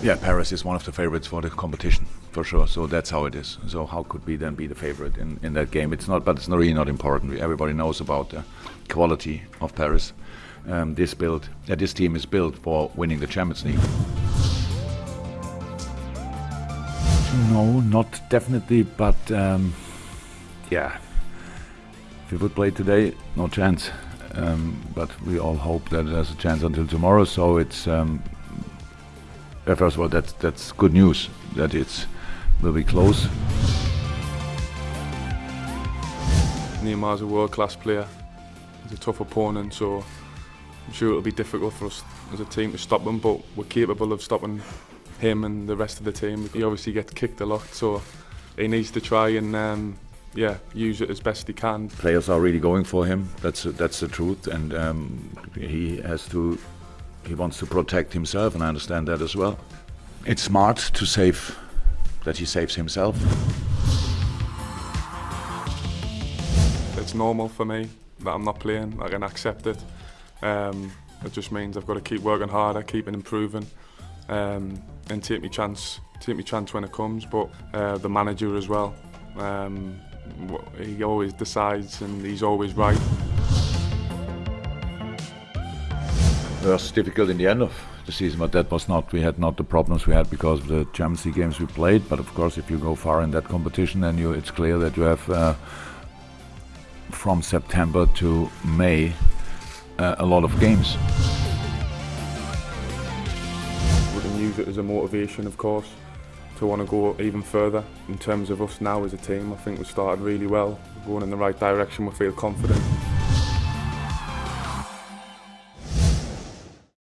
Yeah, Paris is one of the favorites for the competition for sure. So that's how it is. So how could we then be the favorite in, in that game? It's not, but it's not really not important. Everybody knows about the quality of Paris. Um, this build, uh, this team is built for winning the Champions League. No, not definitely, but um, yeah, if we would play today, no chance. Um, but we all hope that there's a chance until tomorrow. So it's um, first of all, that's that's good news that it's will be close. Neymar's a world-class player. He's a tough opponent, so I'm sure it'll be difficult for us as a team to stop him. But we're capable of stopping him and the rest of the team. He obviously gets kicked a lot, so he needs to try and um, yeah use it as best he can. Players are really going for him. That's that's the truth, and um, he has to. He wants to protect himself, and I understand that as well. It's smart to save that he saves himself. It's normal for me that I'm not playing. I can accept it. Um, it just means I've got to keep working harder, keep improving, um, and take my chance, take me chance when it comes. But uh, the manager as well. Um, he always decides, and he's always right. It was difficult in the end of the season, but that was not, we had not the problems we had because of the Champions League games we played. But of course, if you go far in that competition, then you, it's clear that you have uh, from September to May uh, a lot of games. We can use it as a motivation, of course, to want to go even further. In terms of us now as a team, I think we started really well. We're going in the right direction, we feel confident.